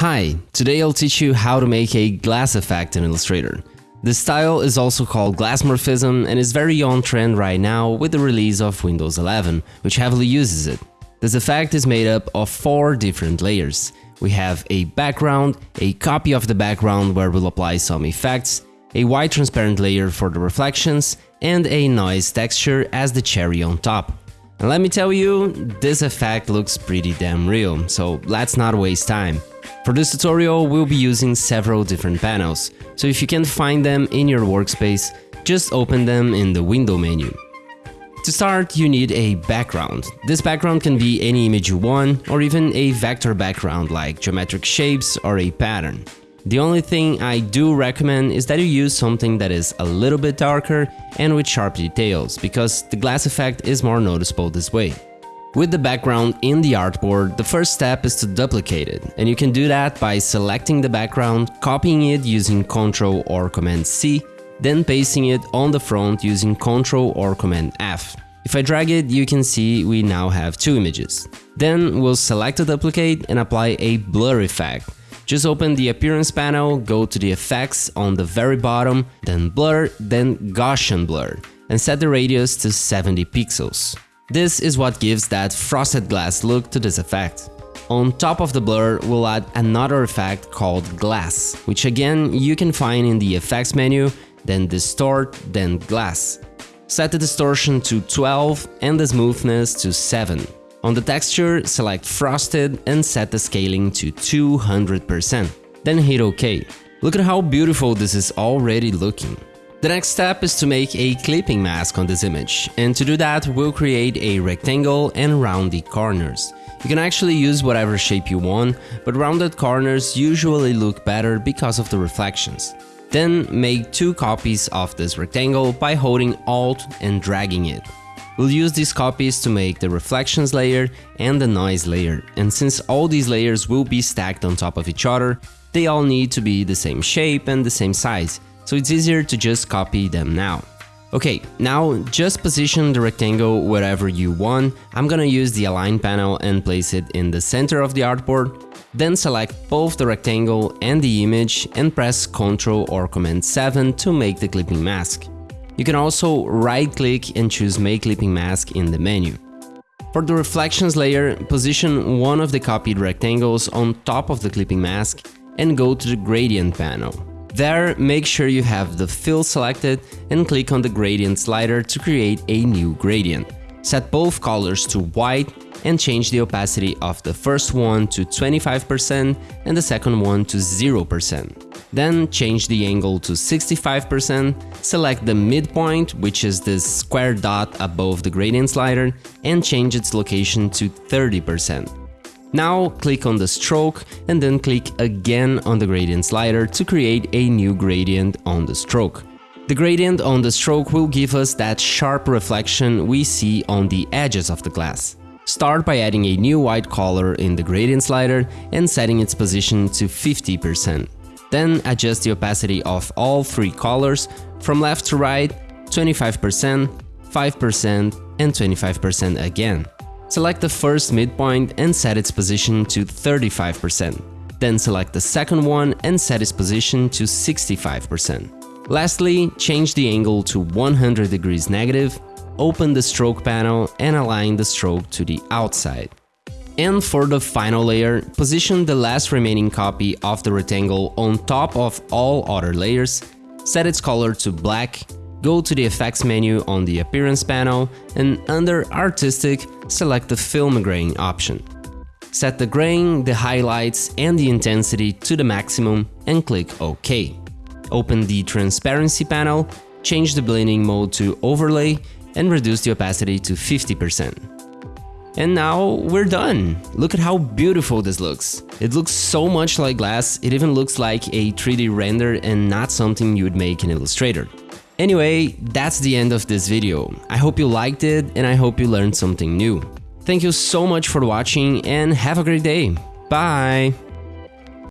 Hi, today I'll teach you how to make a glass effect in Illustrator. This style is also called glassmorphism and is very on trend right now with the release of Windows 11, which heavily uses it. This effect is made up of four different layers. We have a background, a copy of the background where we'll apply some effects, a white transparent layer for the reflections, and a noise texture as the cherry on top. And let me tell you, this effect looks pretty damn real, so let's not waste time. For this tutorial, we'll be using several different panels, so if you can't find them in your workspace, just open them in the window menu. To start, you need a background. This background can be any image you want, or even a vector background like geometric shapes or a pattern. The only thing I do recommend is that you use something that is a little bit darker and with sharp details, because the glass effect is more noticeable this way. With the background in the artboard, the first step is to duplicate it, and you can do that by selecting the background, copying it using Ctrl or Command C, then pasting it on the front using Ctrl or Command F. If I drag it, you can see we now have two images. Then we'll select the duplicate and apply a blur effect. Just open the appearance panel, go to the effects on the very bottom, then blur, then Gaussian blur, and set the radius to 70 pixels. This is what gives that frosted glass look to this effect. On top of the blur, we'll add another effect called glass, which again you can find in the effects menu, then distort, then glass. Set the distortion to 12 and the smoothness to 7. On the texture, select frosted and set the scaling to 200%. Then hit OK. Look at how beautiful this is already looking. The next step is to make a clipping mask on this image, and to do that we'll create a rectangle and round the corners. You can actually use whatever shape you want, but rounded corners usually look better because of the reflections. Then make two copies of this rectangle by holding Alt and dragging it. We'll use these copies to make the reflections layer and the noise layer, and since all these layers will be stacked on top of each other, they all need to be the same shape and the same size, so it's easier to just copy them now. Okay, now just position the rectangle wherever you want. I'm gonna use the align panel and place it in the center of the artboard. Then select both the rectangle and the image and press Ctrl or Command 7 to make the clipping mask. You can also right click and choose make clipping mask in the menu. For the reflections layer, position one of the copied rectangles on top of the clipping mask and go to the gradient panel. There, make sure you have the fill selected and click on the gradient slider to create a new gradient. Set both colors to white and change the opacity of the first one to 25% and the second one to 0%. Then change the angle to 65%, select the midpoint, which is this square dot above the gradient slider, and change its location to 30%. Now click on the stroke and then click again on the gradient slider to create a new gradient on the stroke. The gradient on the stroke will give us that sharp reflection we see on the edges of the glass. Start by adding a new white color in the gradient slider and setting its position to 50%. Then adjust the opacity of all three colors from left to right 25%, 5% and 25% again. Select the first midpoint and set its position to 35%. Then select the second one and set its position to 65%. Lastly, change the angle to 100 degrees negative, open the stroke panel and align the stroke to the outside. And for the final layer, position the last remaining copy of the rectangle on top of all other layers, set its color to black Go to the effects menu on the appearance panel and under artistic, select the film grain option. Set the grain, the highlights and the intensity to the maximum and click OK. Open the transparency panel, change the blending mode to overlay and reduce the opacity to 50%. And now we're done! Look at how beautiful this looks. It looks so much like glass, it even looks like a 3D render and not something you would make in Illustrator. Anyway, that's the end of this video. I hope you liked it and I hope you learned something new. Thank you so much for watching and have a great day. Bye!